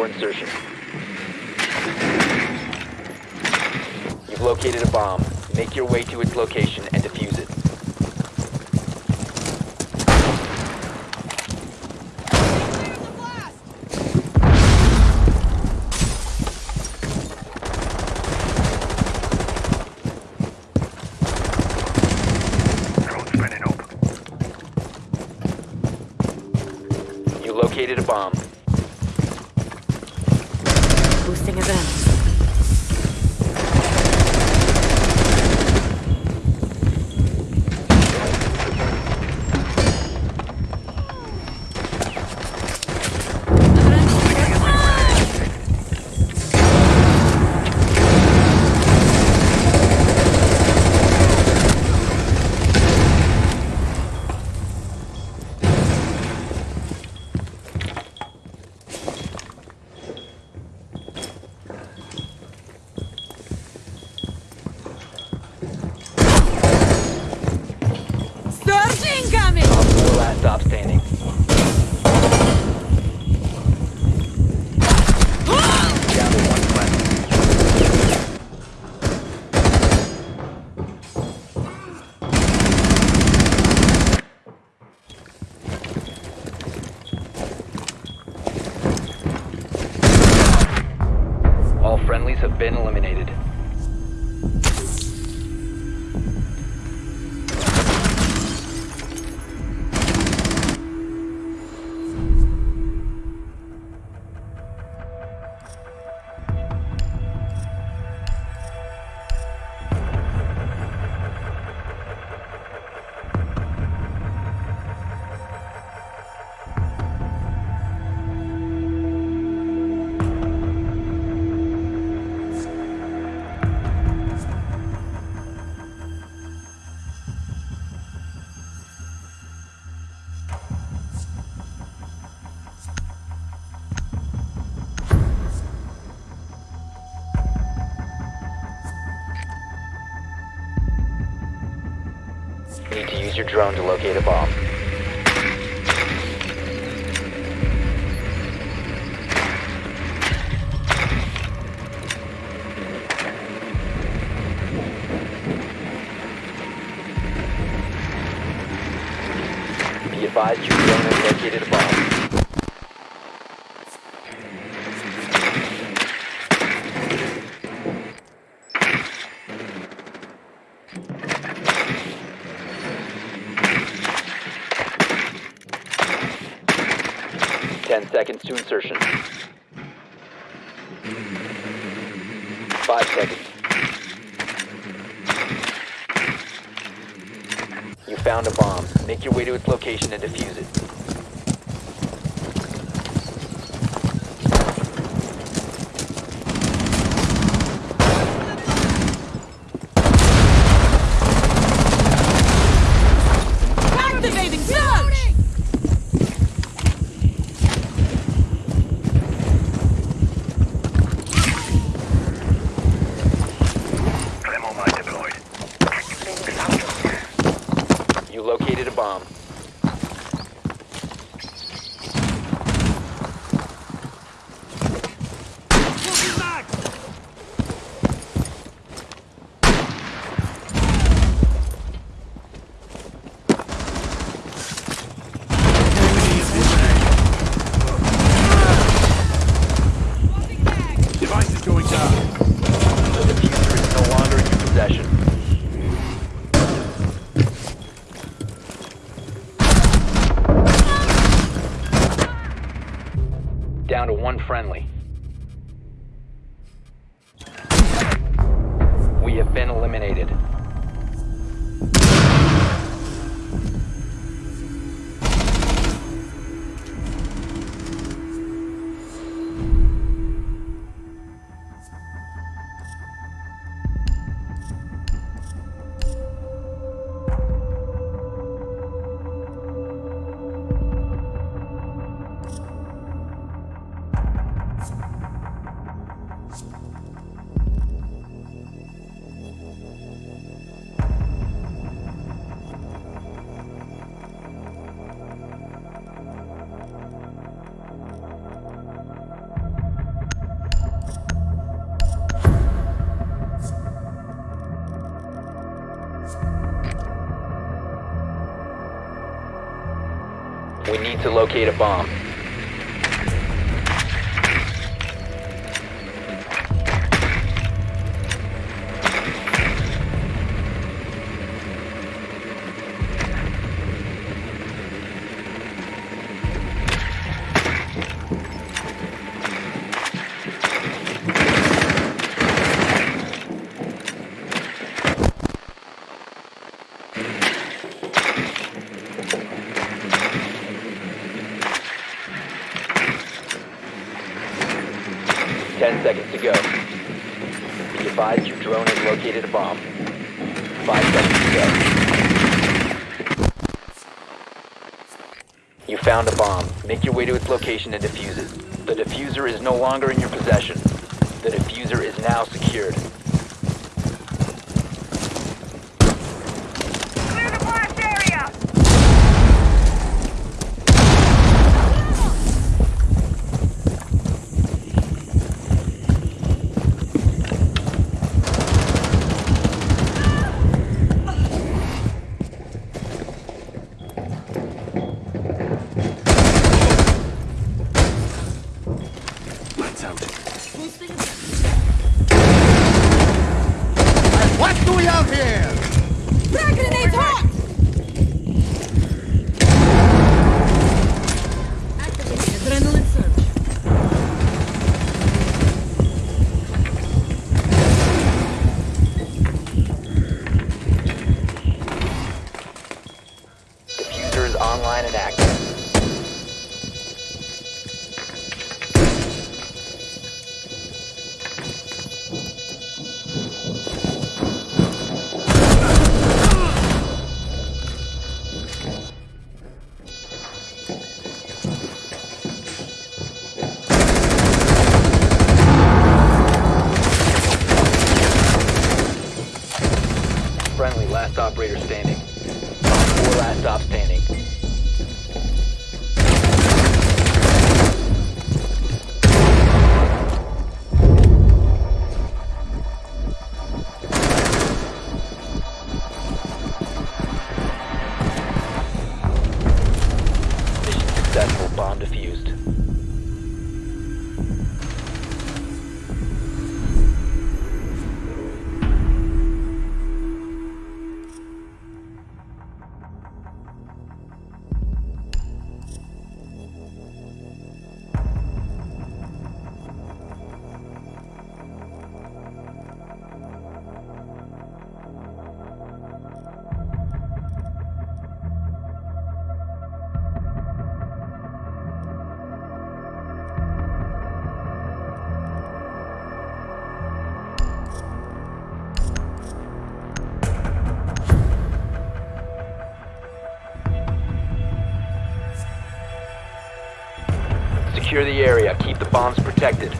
insertion. You've located a bomb. Make your way to its location. your drone to locate a bomb. to locate a bomb. way to its location and defuse it. The defuser is no longer in your possession. The defuser is now secured. operator standing. Four last stop standing. Secure the area. Keep the bombs protected.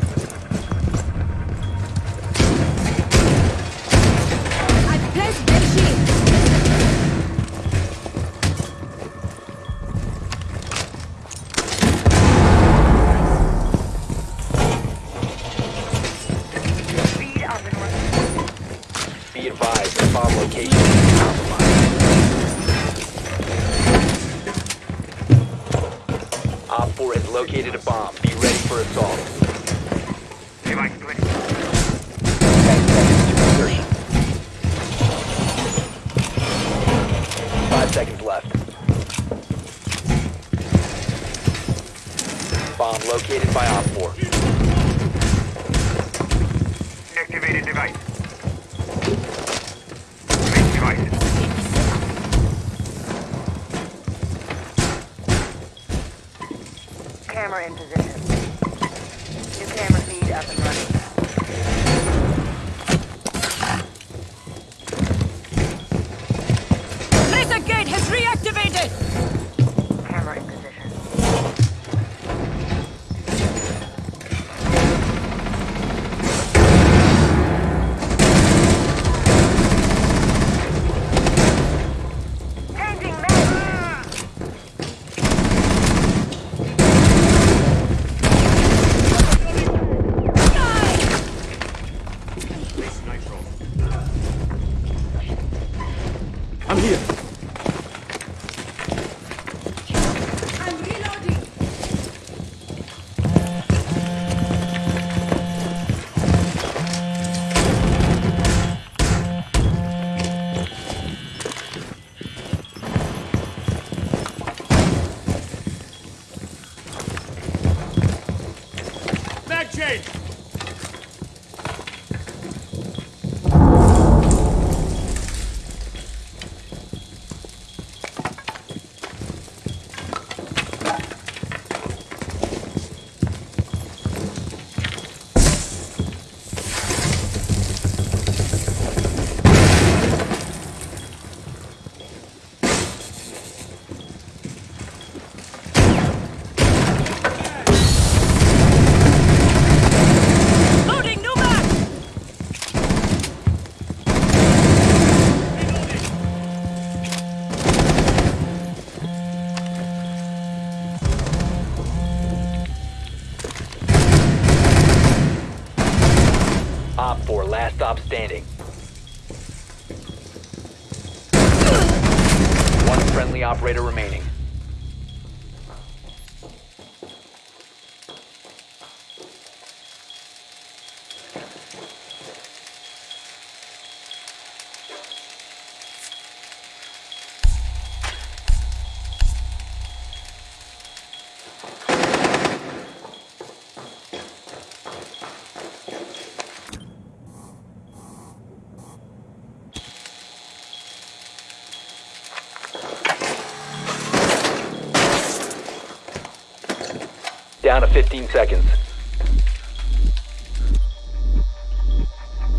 down to 15 seconds.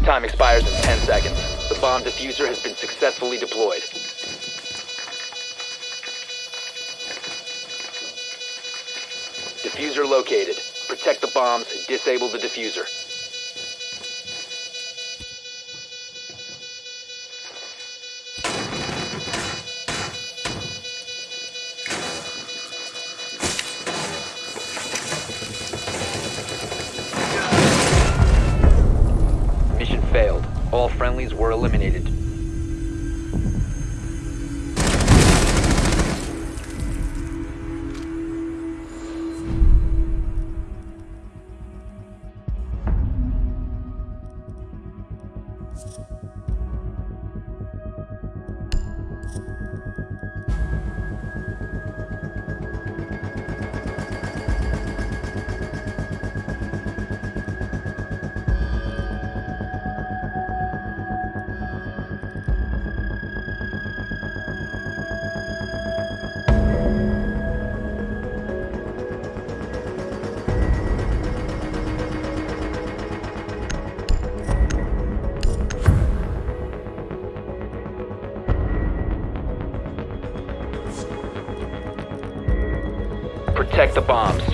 Time expires in 10 seconds. The bomb defuser has been successfully deployed. Defuser located. Protect the bombs, disable the defuser. the bombs.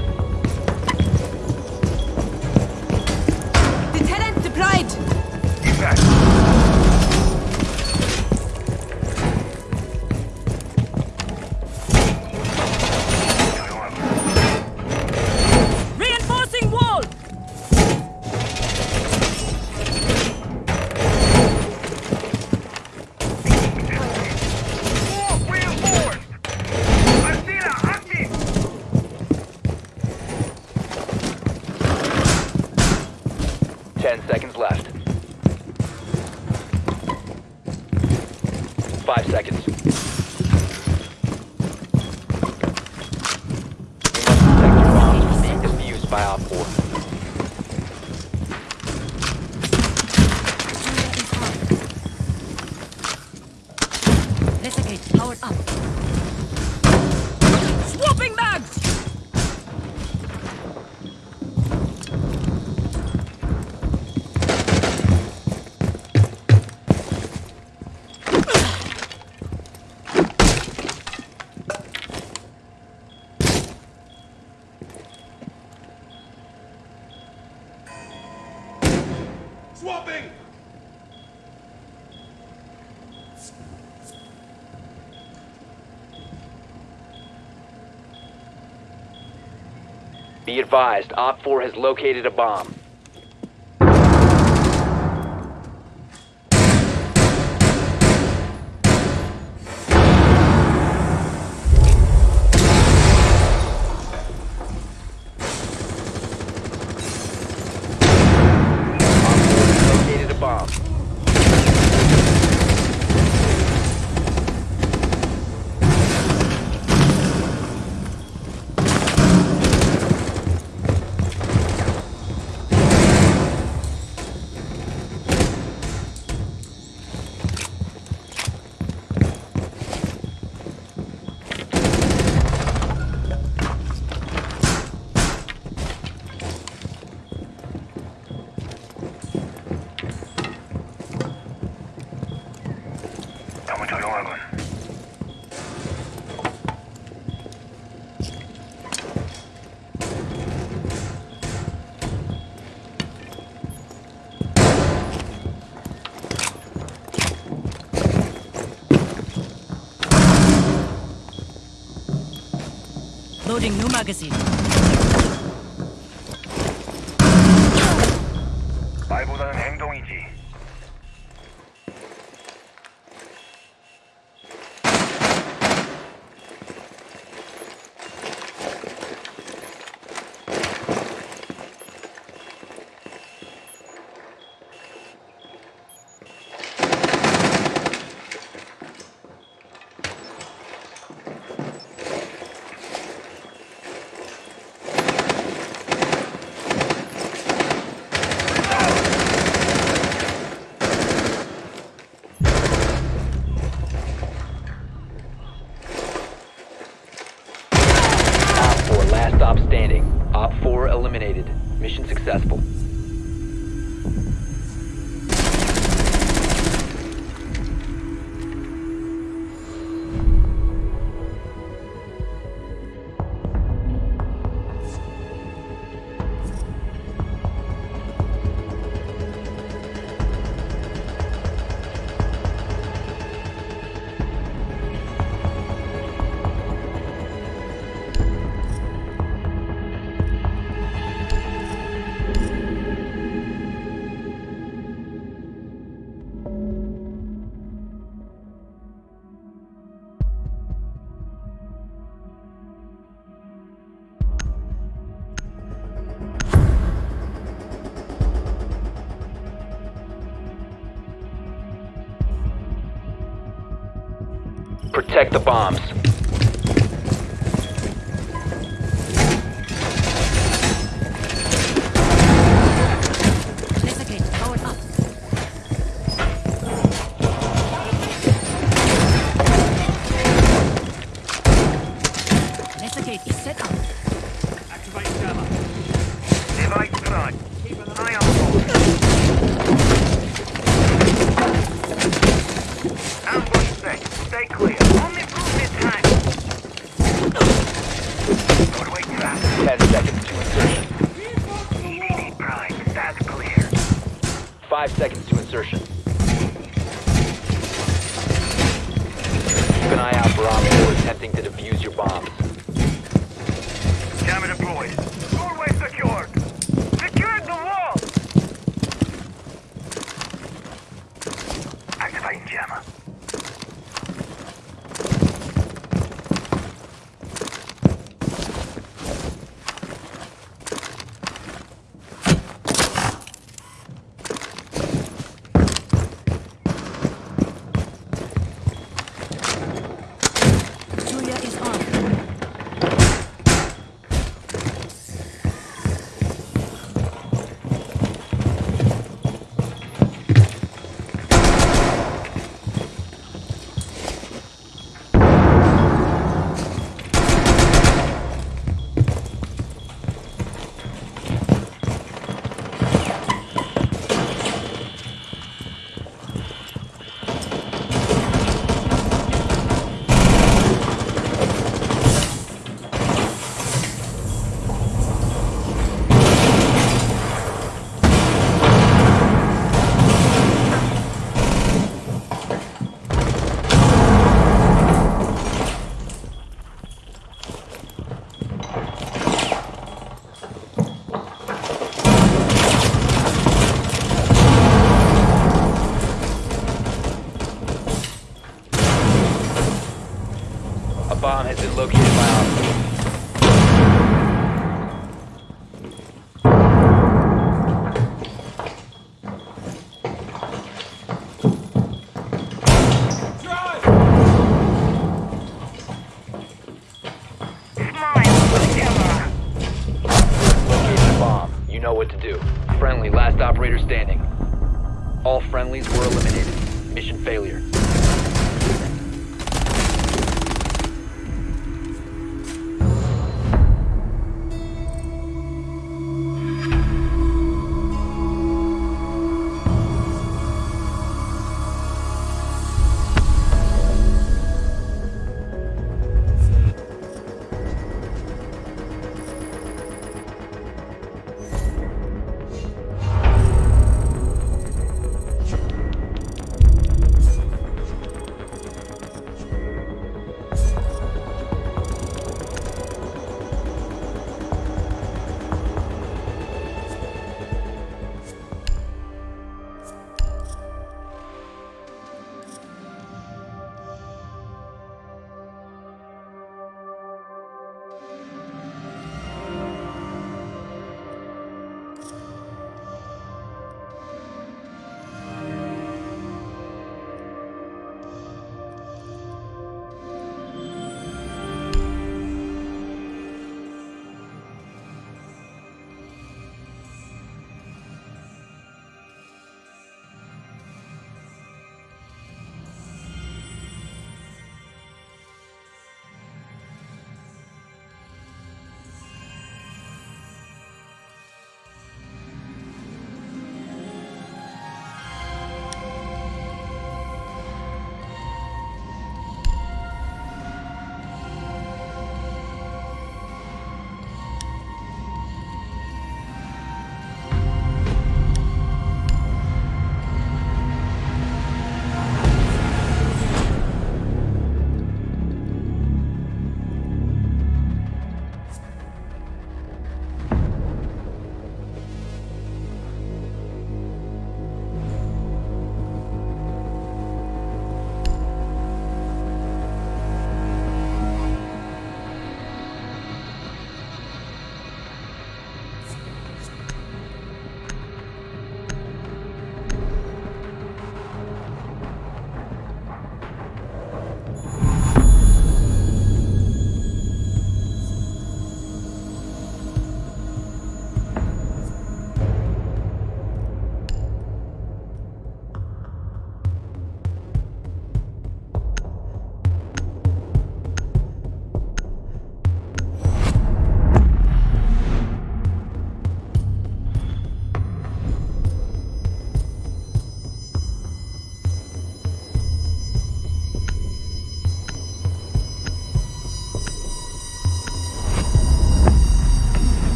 Advised, Op 4 has located a bomb. Loading Nummer gesichert. protect the bombs. five seconds to insertion.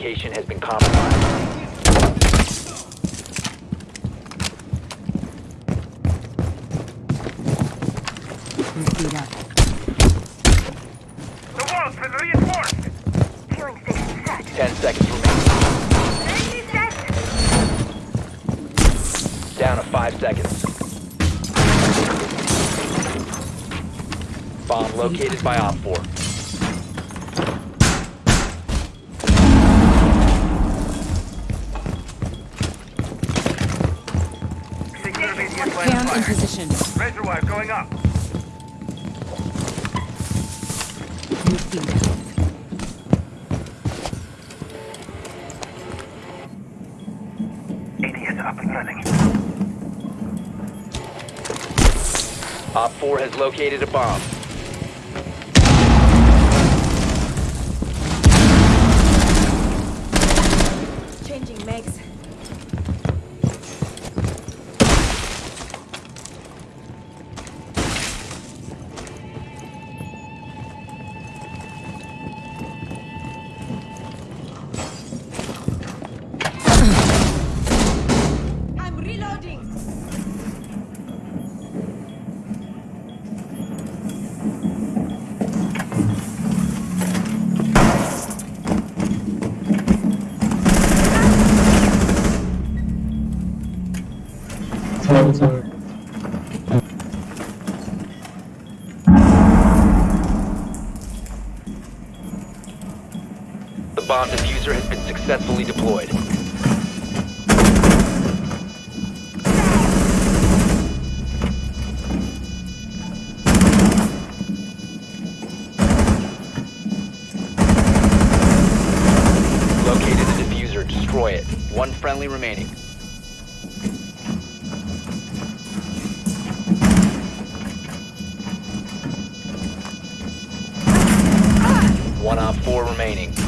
location has been compromised. Ten seconds remaining. Down to five seconds. Bomb located by op has located a bomb. bomb defuser has been successfully deployed. Located the defuser, destroy it. One friendly remaining. One of four remaining.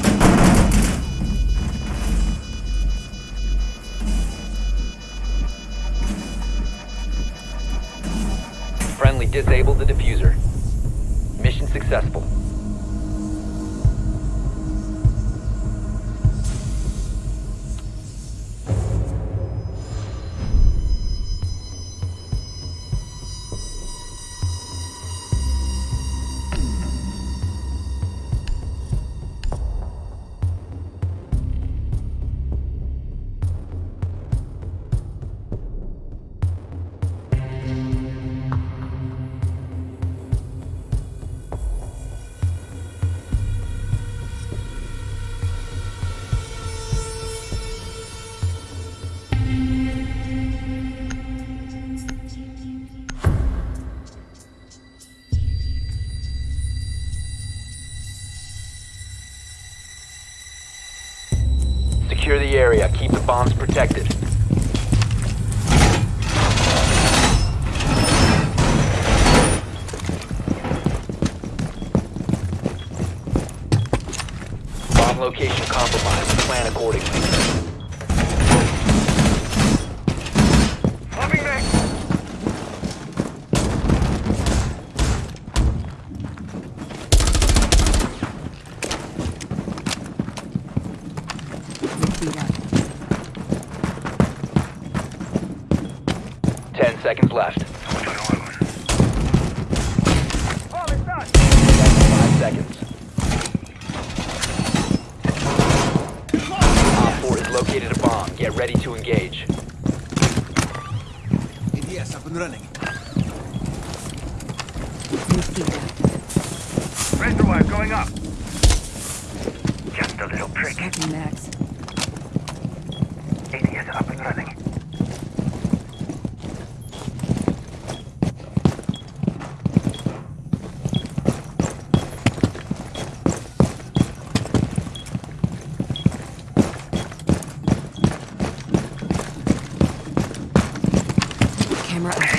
camera.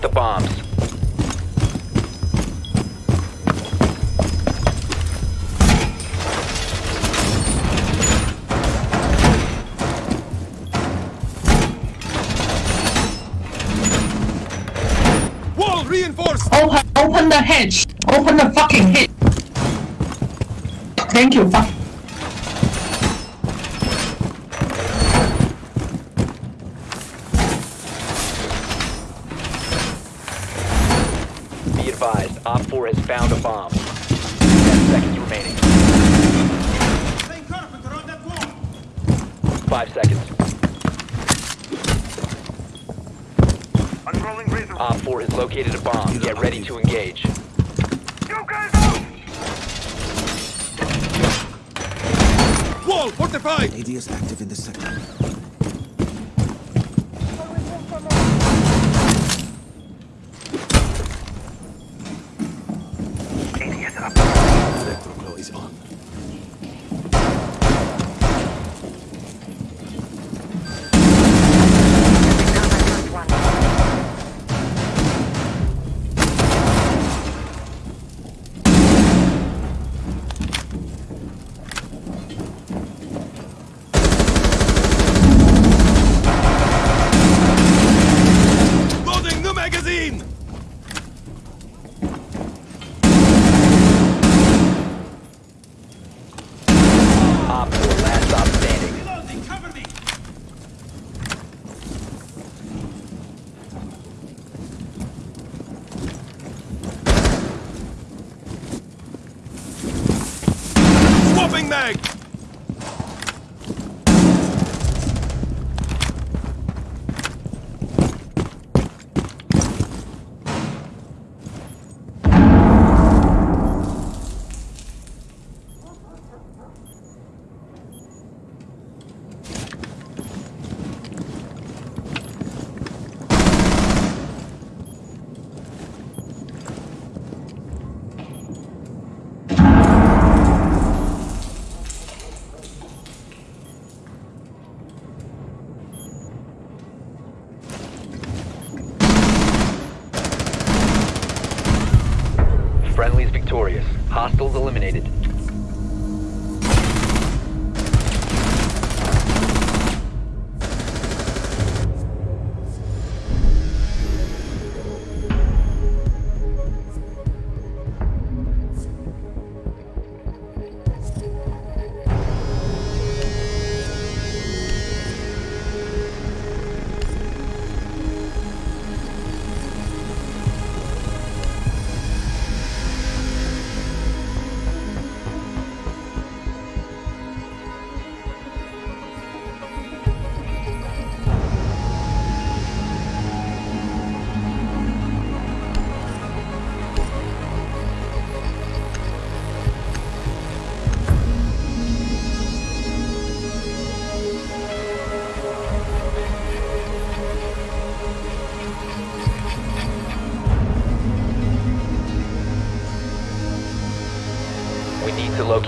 Protect the bombs. Wall reinforced! Open, open the hedge! Open the fucking hedge! Thank you. Fuck. Be advised, Op 4 has found a bomb. 10 seconds remaining. around that wall! 5 seconds. Unrolling razor. Op 4 has located a bomb. Get ready to engage. You guys out! Wall fortified! AD is active in this sector.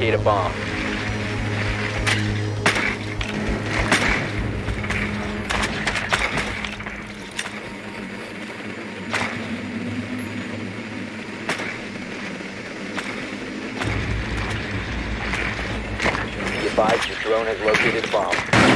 Locate a bomb. Be advised your drone has located a bomb.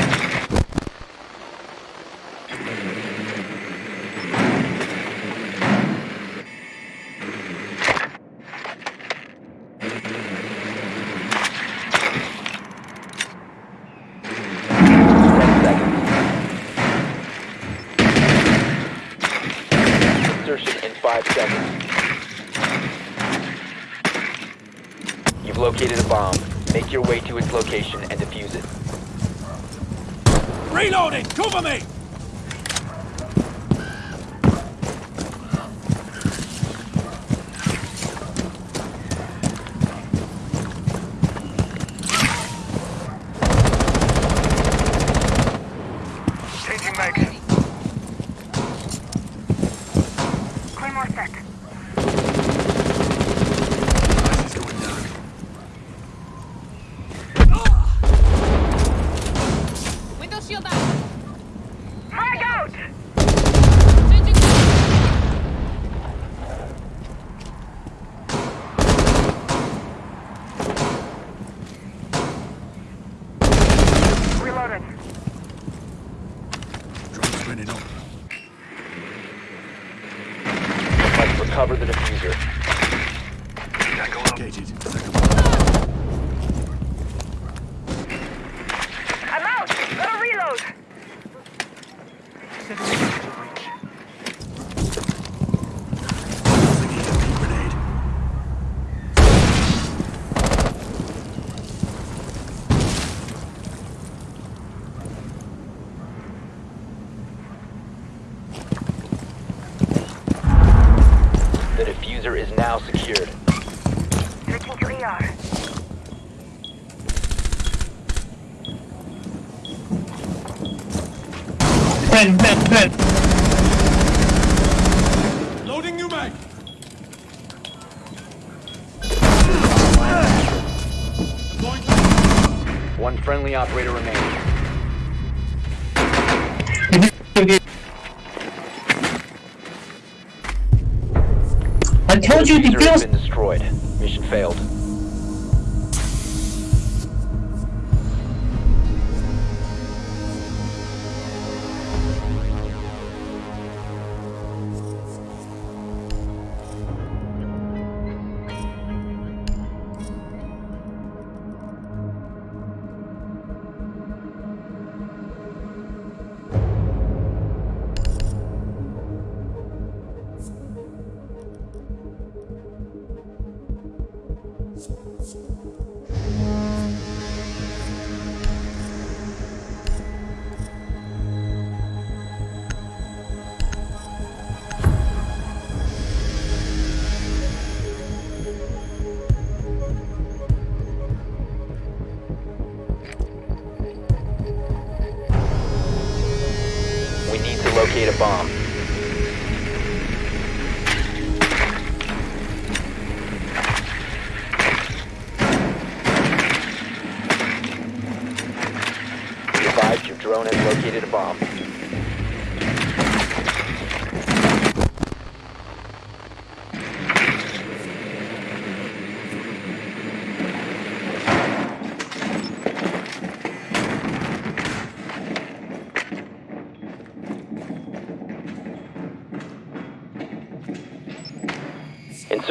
bomb.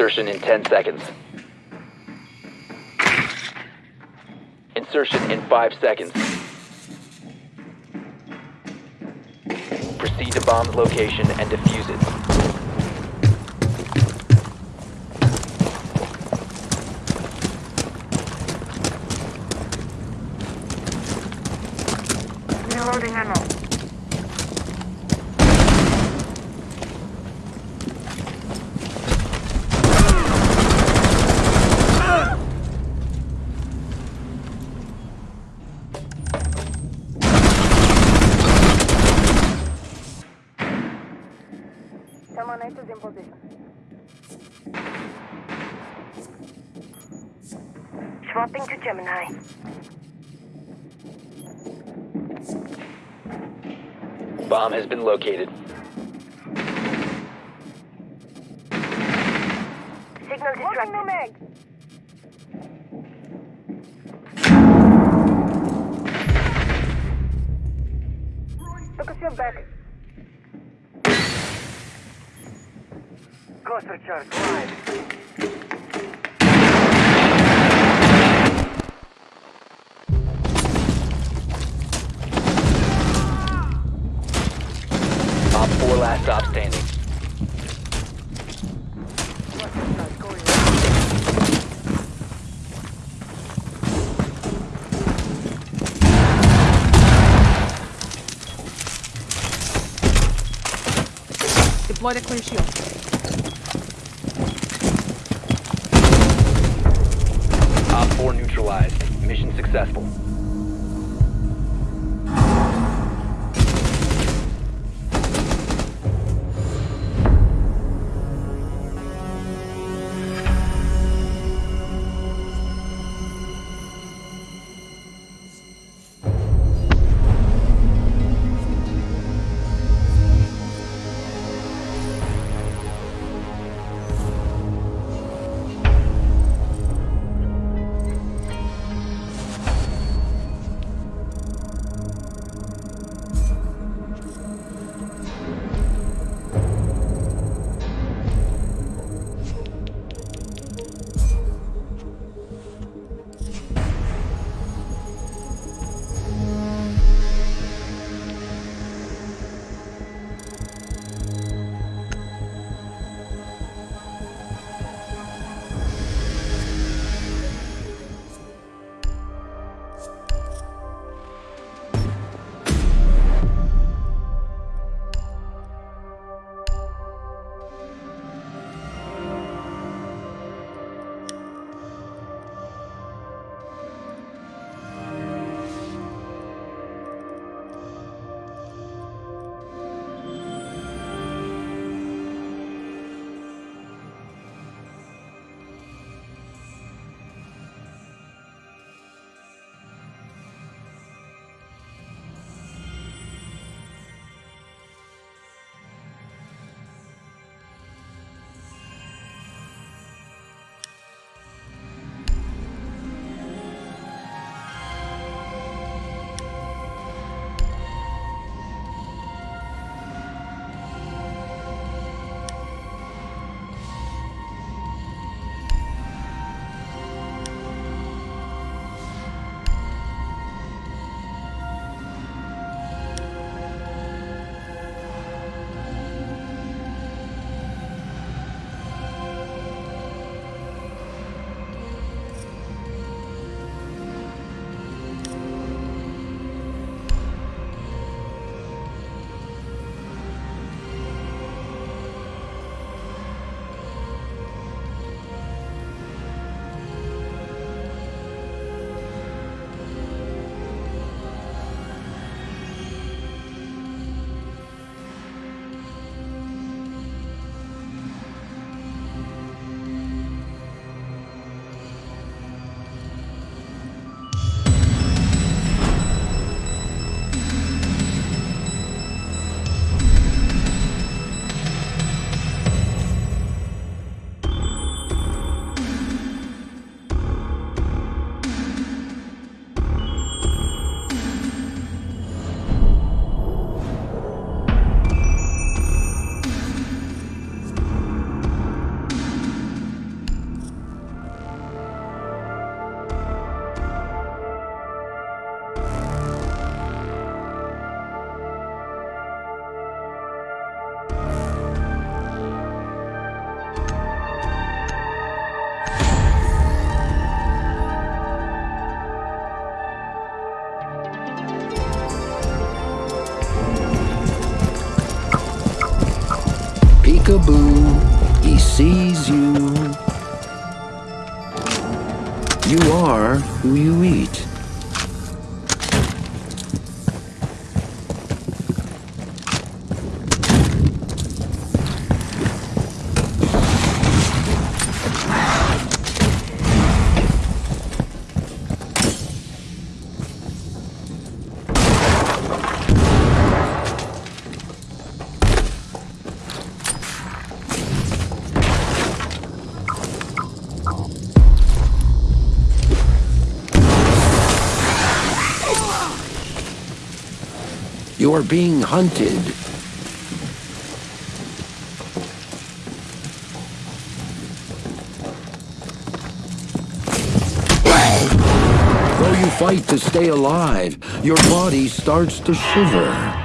Insertion in 10 seconds. Insertion in 5 seconds. Proceed to bomb's location and defuse it. Gemini. Bomb has been located. Signal distracted. Look at your back. Cluster charge, Four last stop standing. Deploy the clear shield. Op 4 neutralized. Mission successful. You eat. Being hunted. Though you fight to stay alive, your body starts to shiver.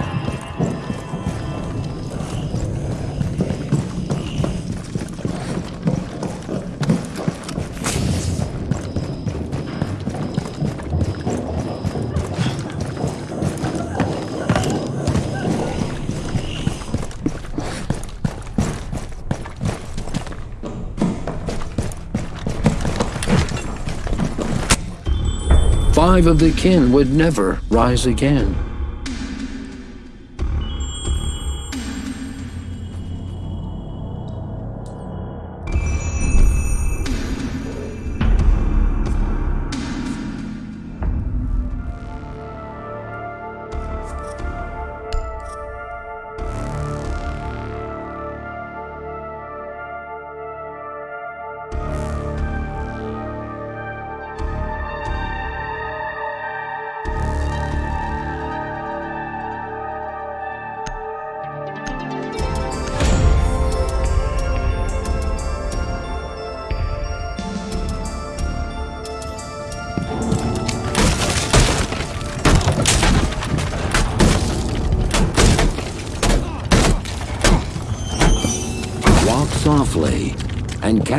Five of the kin would never rise again.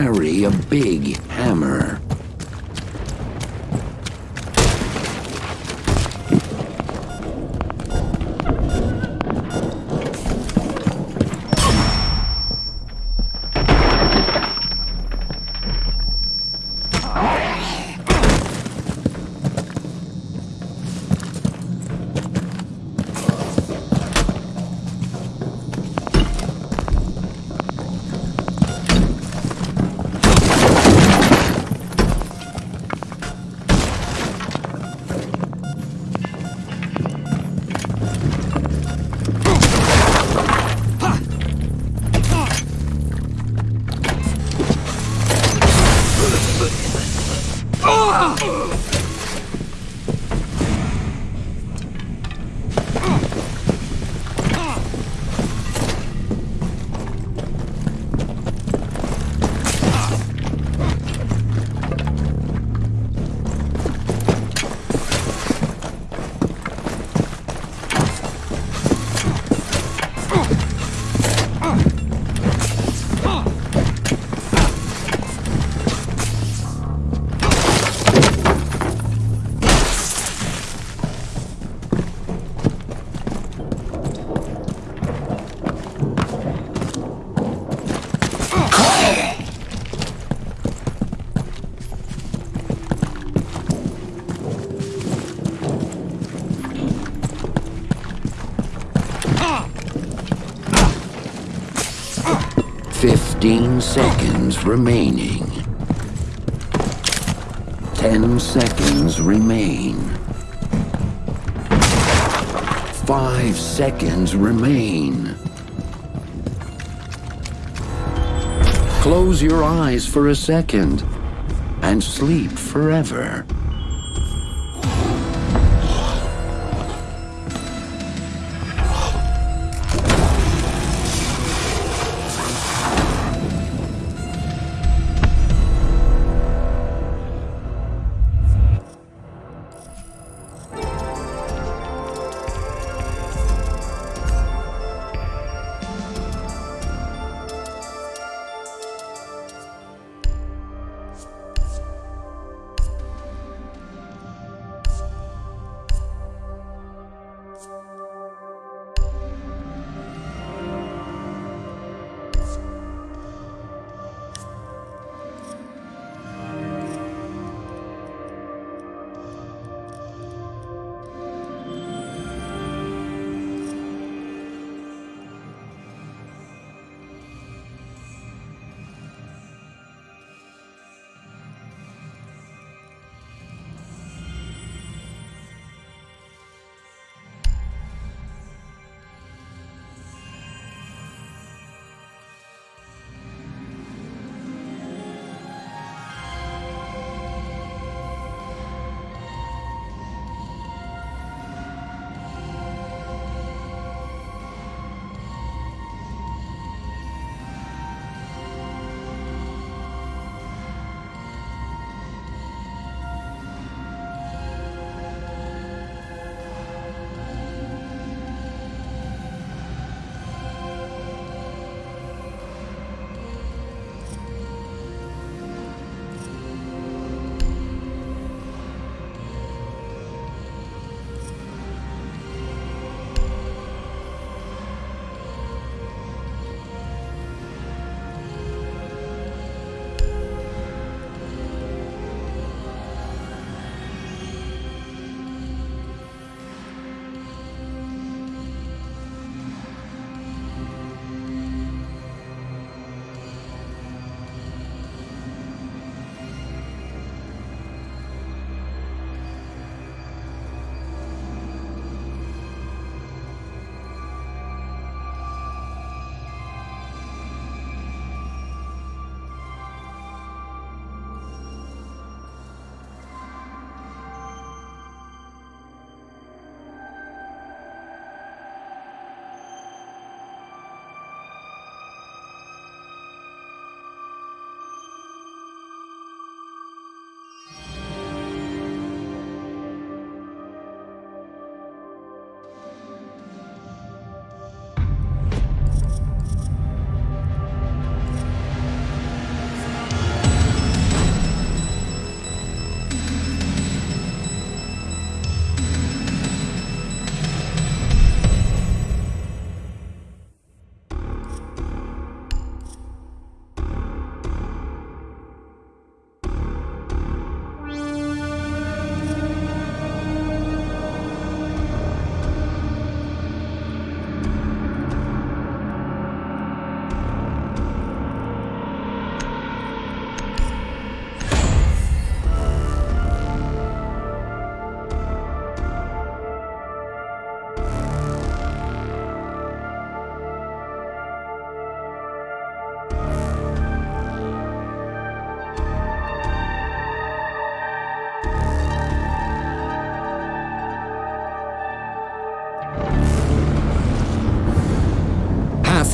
And carry a big 15 seconds remaining. 10 seconds remain. 5 seconds remain. Close your eyes for a second and sleep forever.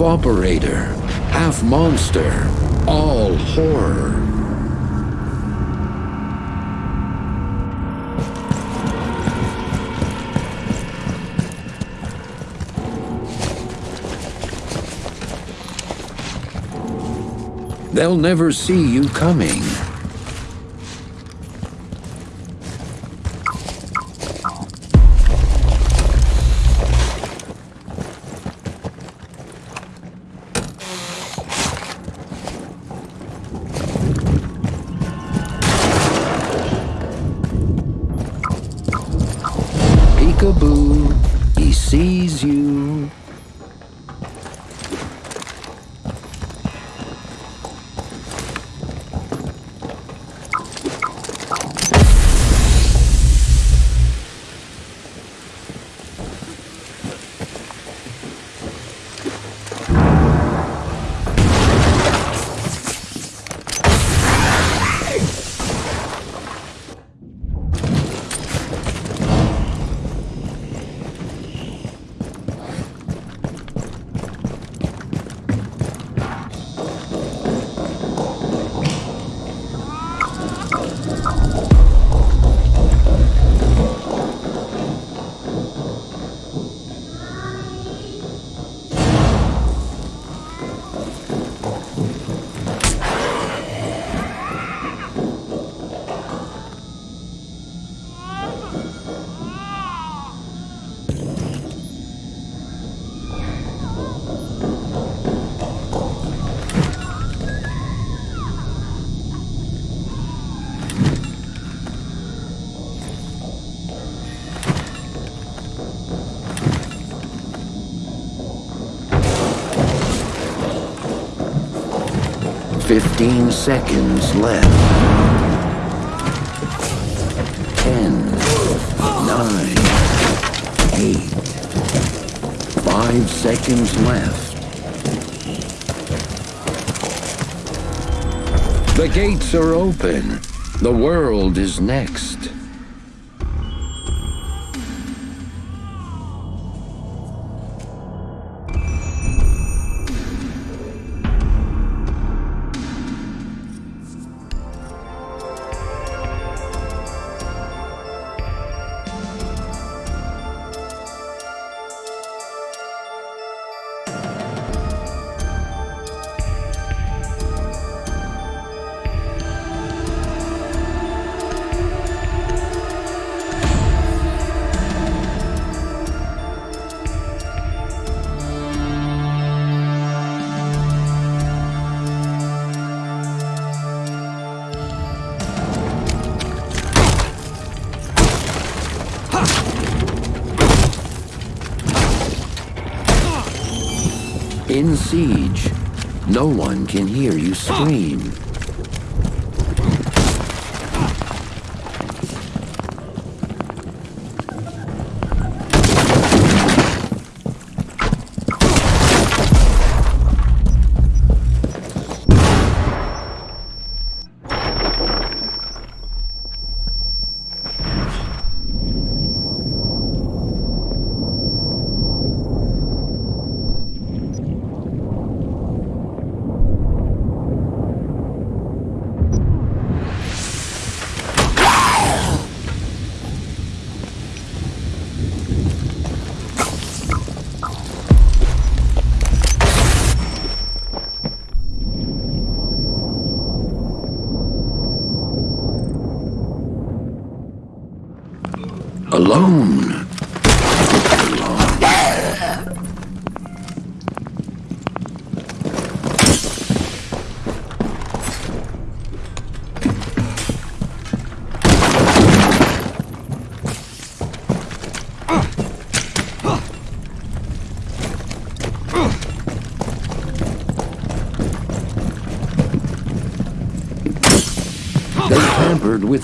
Operator, half monster, all horror. They'll never see you coming. 15 seconds left. 10, 9, 8, 5 seconds left. The gates are open. The world is next.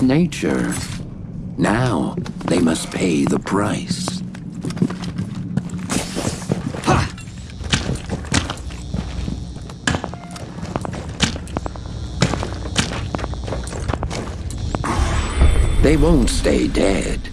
Nature. Now they must pay the price. They won't stay dead.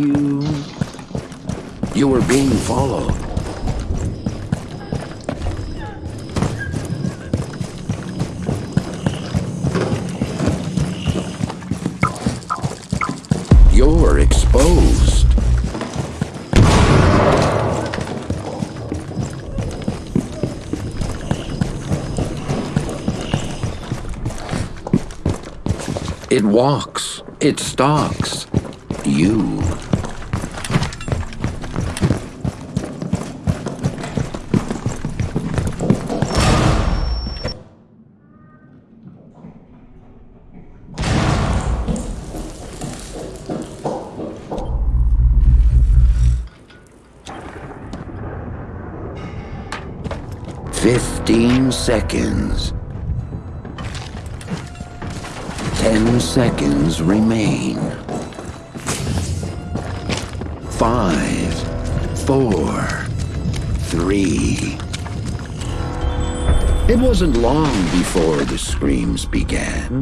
You. You are being followed. You're exposed. It walks. It stalks. You. Ten seconds remain. Five, four, three. It wasn't long before the screams began.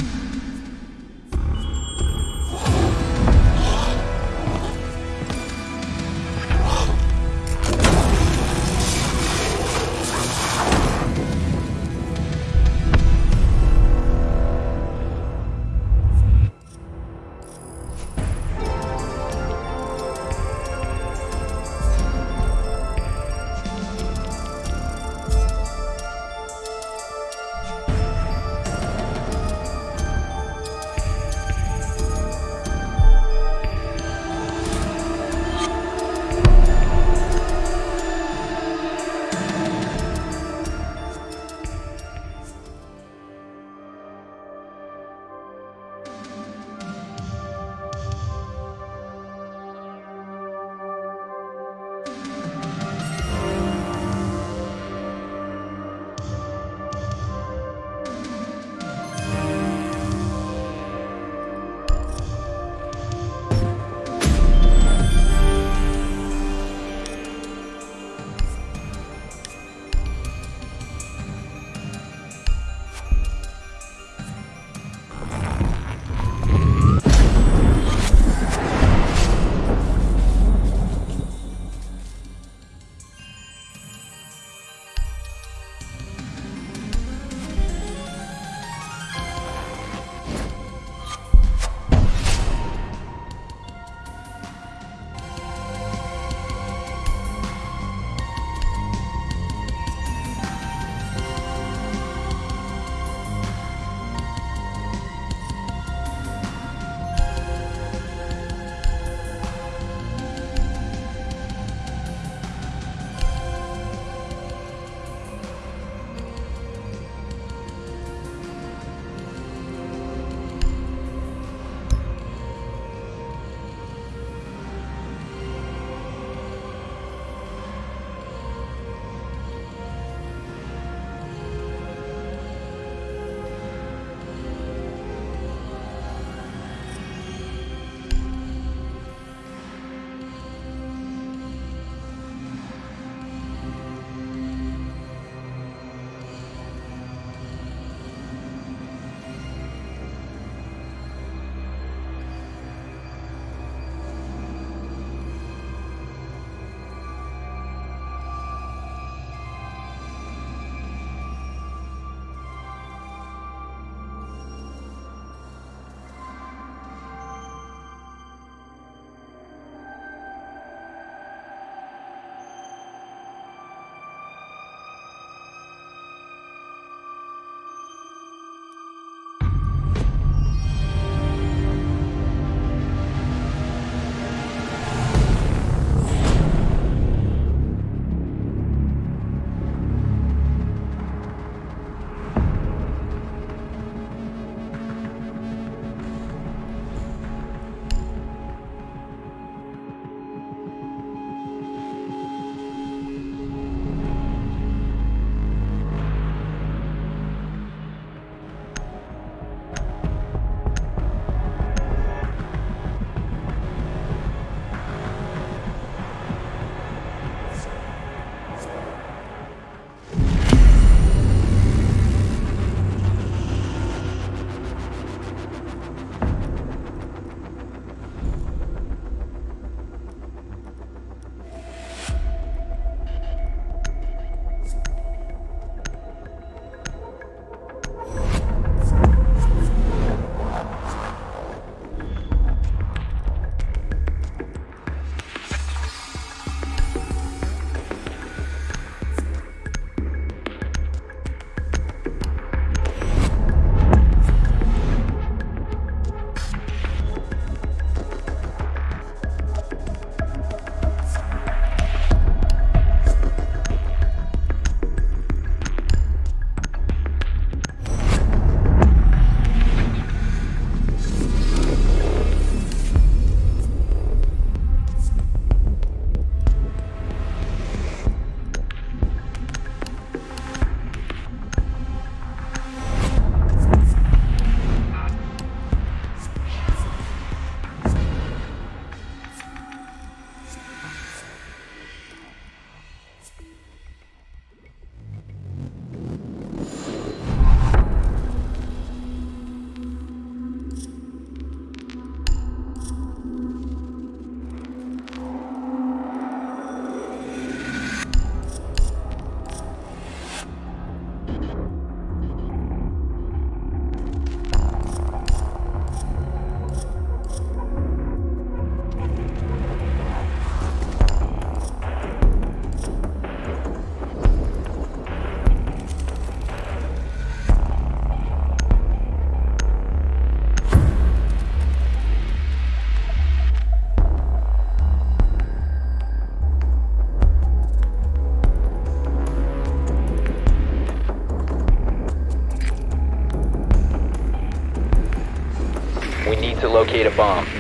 Locate a bomb.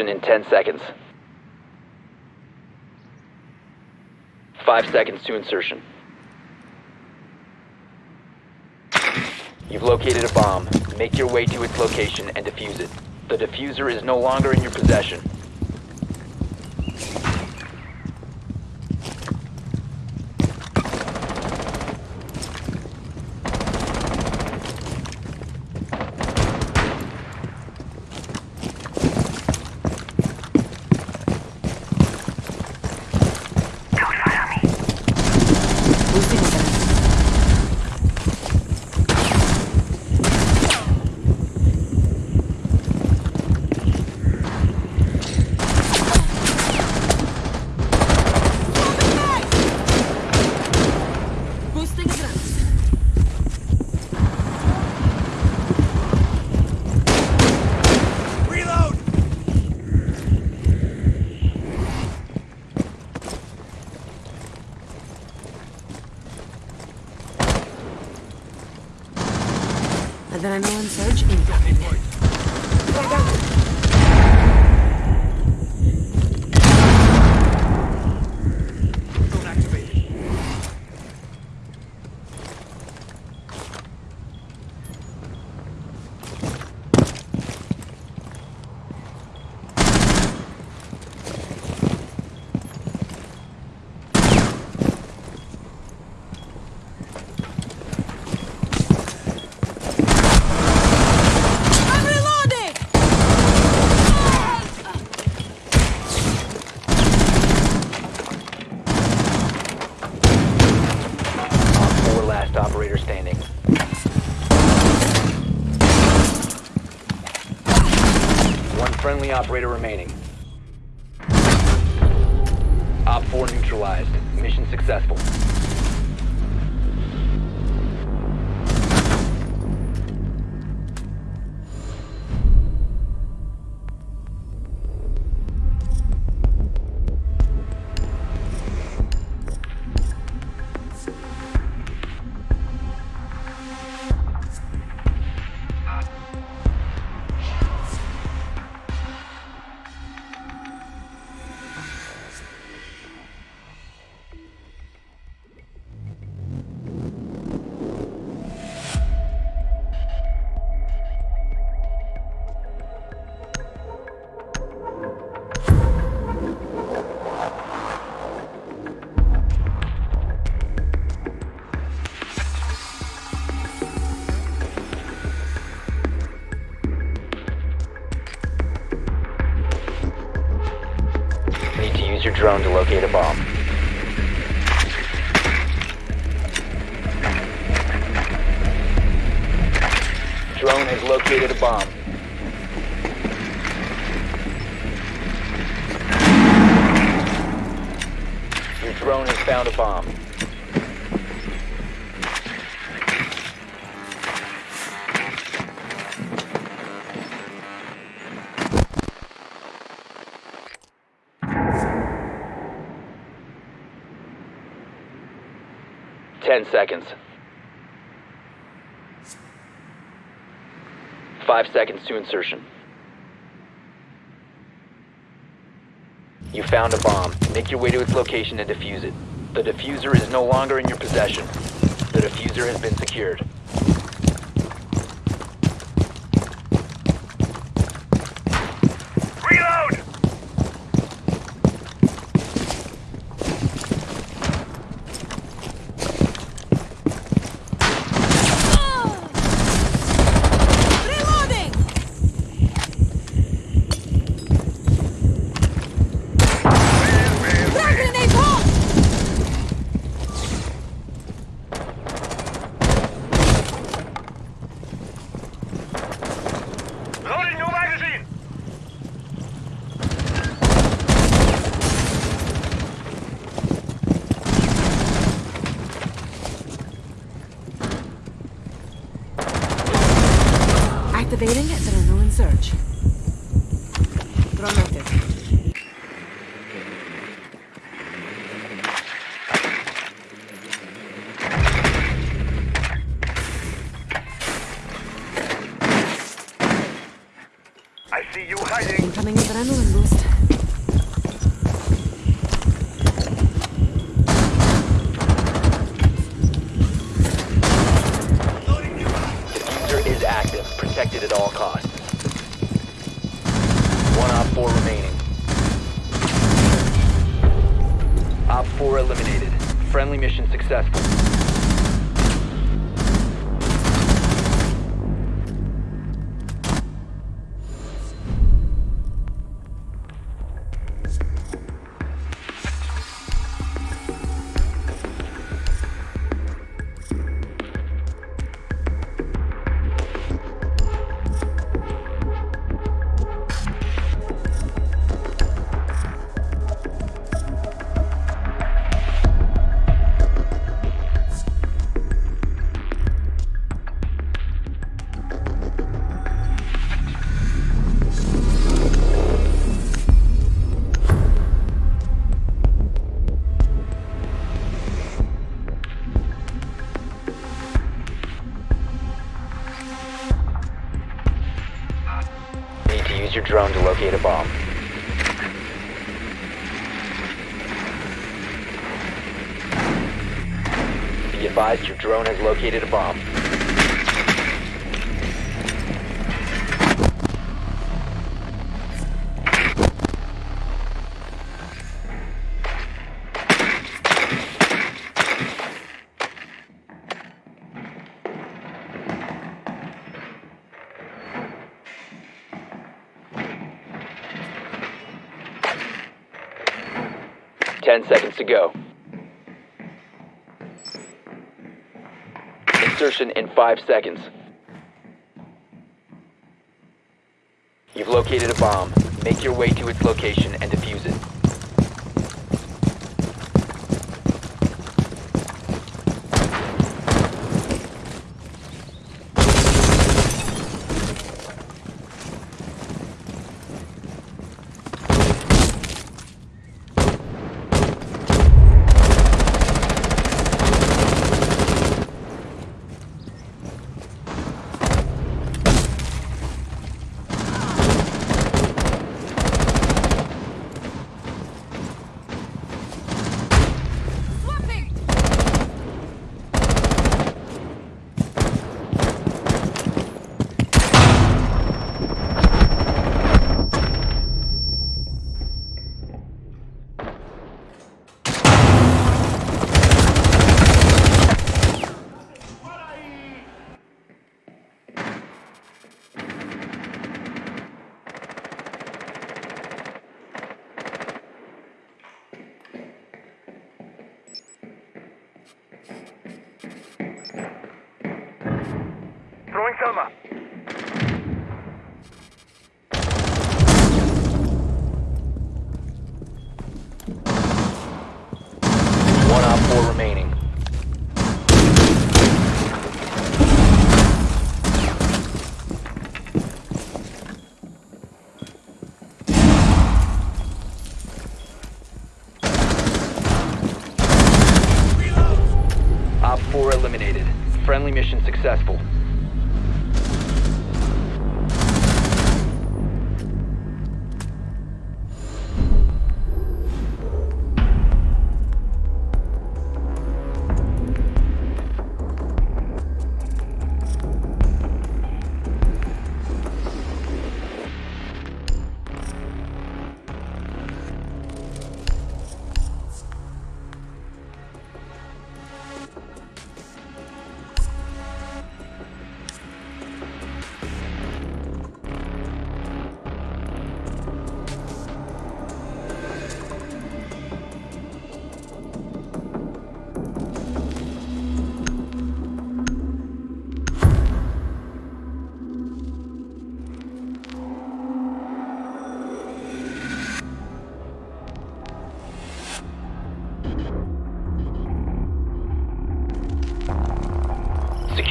Insertion in 10 seconds. 5 seconds to insertion. You've located a bomb. Make your way to its location and defuse it. The defuser is no longer in your possession. Boosting advanced. Boosting advanced. Reload! Adrenaline surge incoming. Zone activated. I'm reloading! Op 4 last operator standing. One operator remaining. Op 4 neutralized. Mission successful. Seconds. Five seconds to insertion. You found a bomb. Make your way to its location and defuse it. The defuser is no longer in your possession. The defuser has been secured. Activating adrenaline surge. Drone located a bomb. Five seconds. You've located a bomb. Make your way to its location and defuse it.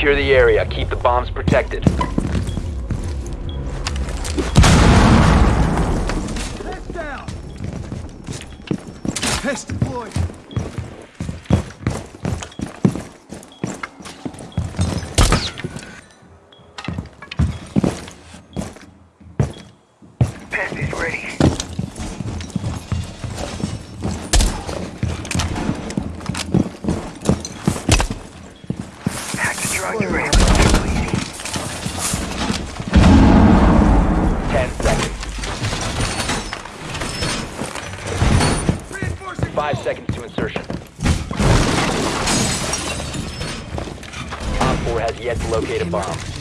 Secure the area. Keep the bombs protected. five seconds to insertion. Op 4 has yet to locate a bomb.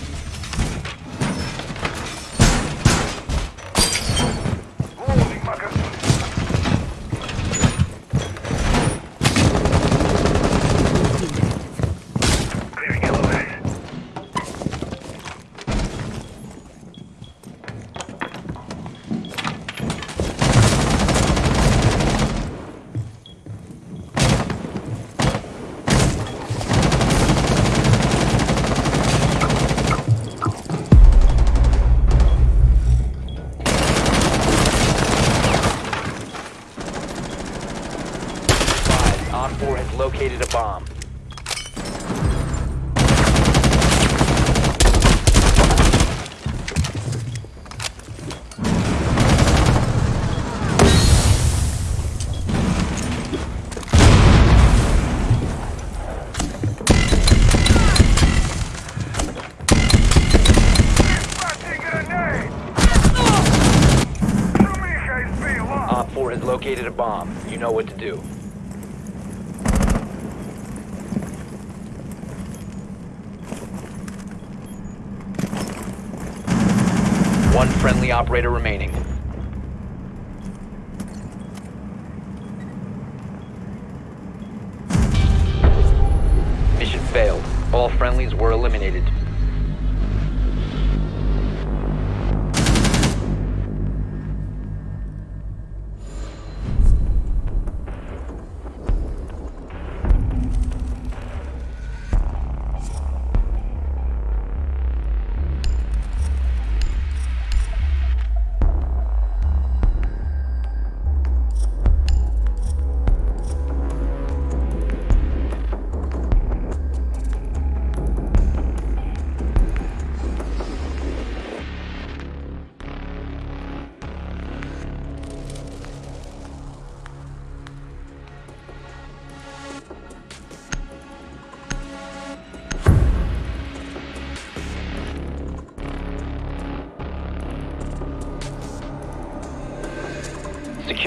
know what to do.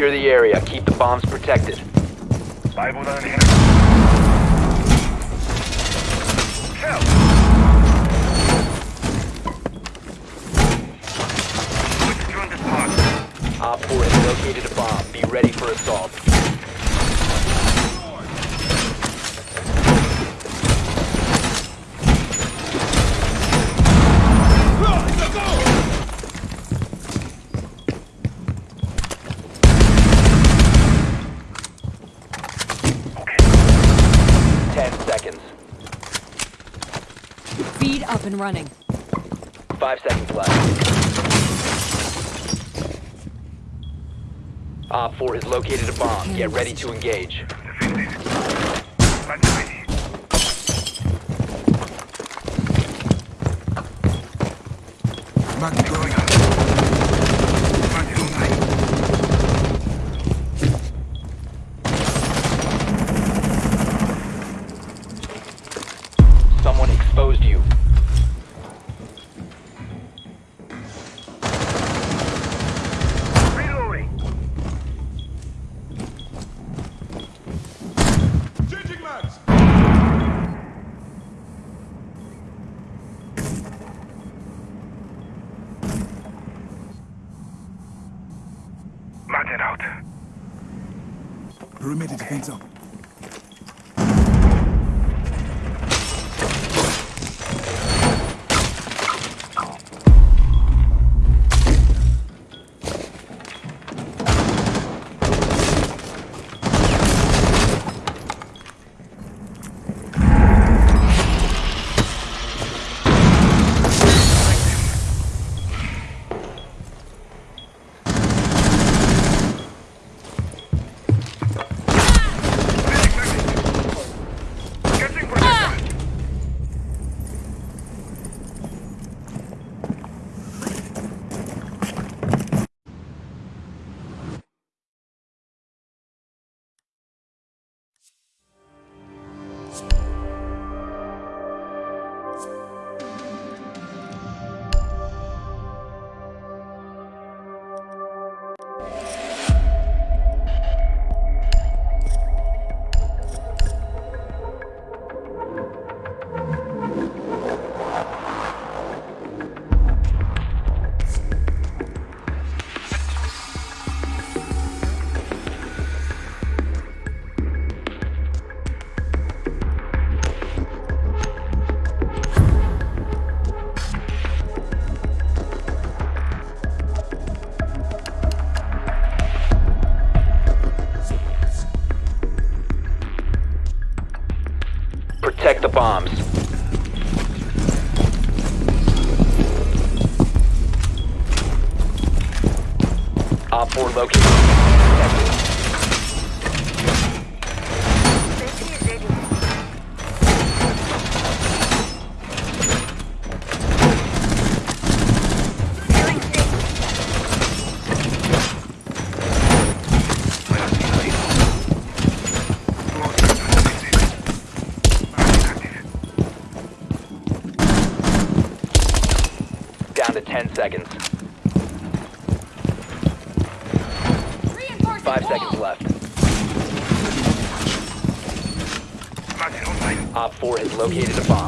Secure the area. Keep the bombs protected. running. Five seconds left. Op 4 has located a bomb. Get ready to engage. Bombs. Op 4 located. Protected. Safety is ready. Feeling safe. Down to 10 seconds. Reinforcing Five wall. seconds left. Magnet online. Op 4 has located a bomb.